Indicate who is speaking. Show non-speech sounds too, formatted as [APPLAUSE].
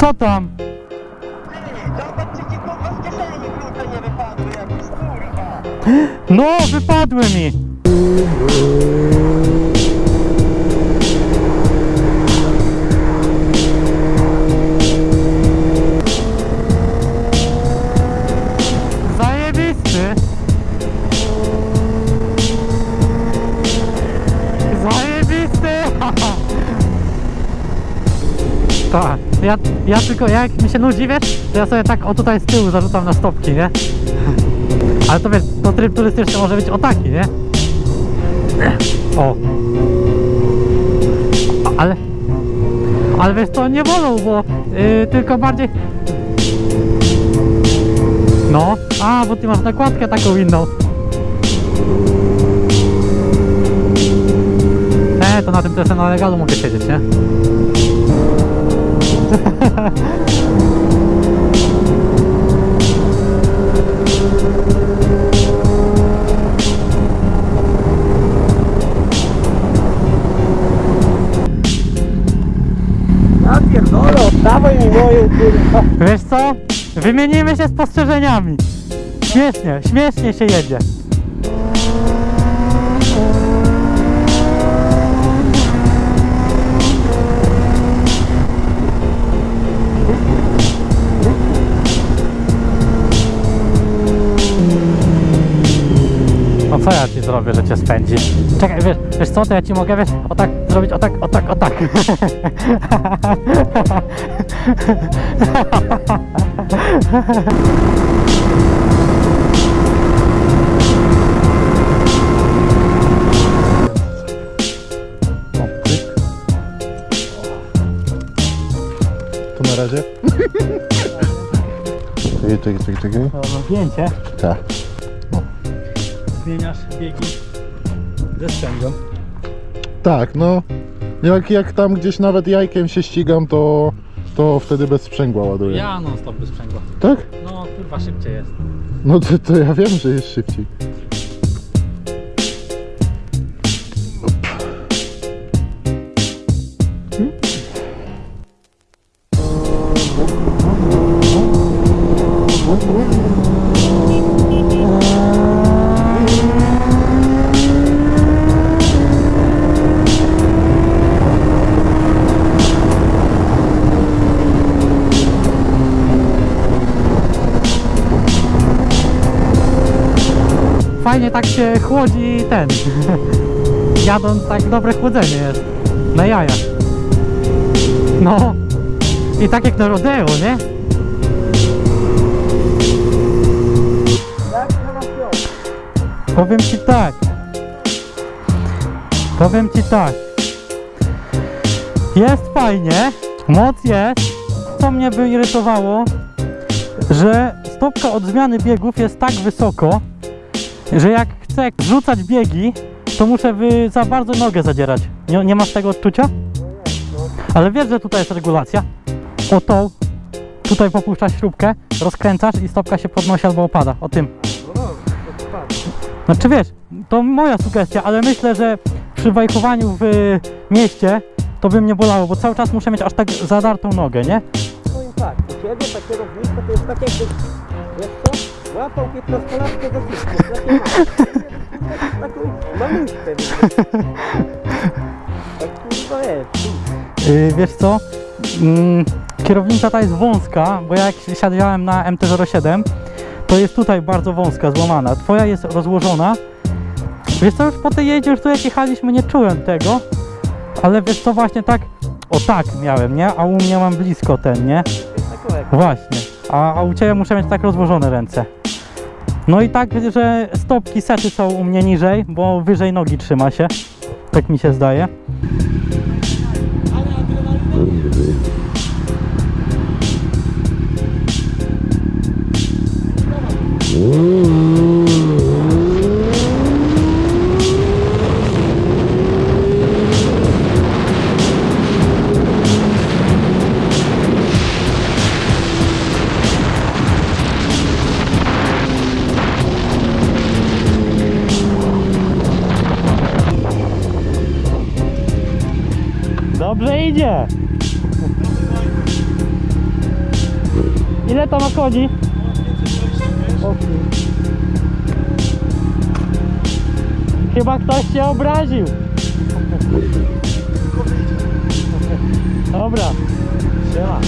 Speaker 1: Co tam? No, wypadły mi! Ja, ja tylko, jak mi się nudzi, wiesz, to ja sobie tak o tutaj z tyłu zarzucam na stopki, nie? [LAUGHS] Ale to wiesz, to tryb turystyczny może być o taki, nie? O. Ale... Ale wiesz to nie wolą, bo yy, tylko bardziej... No, a, bo ty masz nakładkę taką inną. E, to na tym też na legalu mogę siedzieć, nie?
Speaker 2: Ja pierdolę, dawaj mi kurwa.
Speaker 1: Wiesz co? Wymienimy się spostrzeżeniami. Śmiesznie, śmiesznie się jedzie. Co ja ci zrobię, że cię spędzi? Czekaj, wiesz, wiesz co, to ja ci mogę, wiesz, o tak zrobić, o tak, o tak, o tak. O, pyk.
Speaker 3: Tu na razie. Czekaj, czekaj, czekaj, czekaj.
Speaker 1: To zdjęcie.
Speaker 3: Tak.
Speaker 1: Zmieniasz biegi ze sprzęgłem.
Speaker 3: Tak, no. Jak, jak tam gdzieś nawet jajkiem się ścigam, to, to wtedy bez sprzęgła ładuję.
Speaker 1: Ja non stop bez sprzęgła.
Speaker 3: Tak?
Speaker 1: No kurwa szybciej jest.
Speaker 3: No to, to ja wiem, że jest szybciej.
Speaker 1: Fajnie tak się chłodzi ten. [LAUGHS] Jadąc tak dobre chłodzenie jest. Na jaja. No. I tak jak na rodeo, nie? Powiem ci tak. Powiem ci tak. Jest fajnie, moc jest. Co mnie by irytowało, że stopka od zmiany biegów jest tak wysoko, że jak chcę rzucać biegi, to muszę wy za bardzo nogę zadzierać. Nie, nie masz tego odczucia? Ale wiesz, że tutaj jest regulacja. O tą, tutaj popuszczasz śrubkę, rozkręcasz i stopka się podnosi albo opada. O tym.
Speaker 2: No.
Speaker 1: Znaczy wiesz, to moja sugestia, ale myślę, że przy wajchowaniu w y, mieście to by mnie bolało, bo cały czas muszę mieć aż tak zadartą nogę, nie?
Speaker 2: Powiem tak, u ciebie takie kierownictwo to jest tak łapał 15-latkę za ma. Taką mamuśkę. Tak kurwa jest.
Speaker 1: Yy, wiesz co? Mm, kierownica ta jest wąska, bo jak siadałem na MT-07, to jest tutaj bardzo wąska, złamana. Twoja jest rozłożona. Wiesz co, już po tej jeździe, już tu jak jechaliśmy, nie czułem tego. Ale wiesz co, właśnie tak, o tak miałem, nie? A u mnie mam blisko ten, nie? Właśnie. A, a u Ciebie muszę mieć tak rozłożone ręce. No i tak, że stopki sety są u mnie niżej, bo wyżej nogi trzyma się. Tak mi się zdaje. Dobrze idzie. Ile to ma kur- Chyba ktoś się obraził. Dobra. Siema.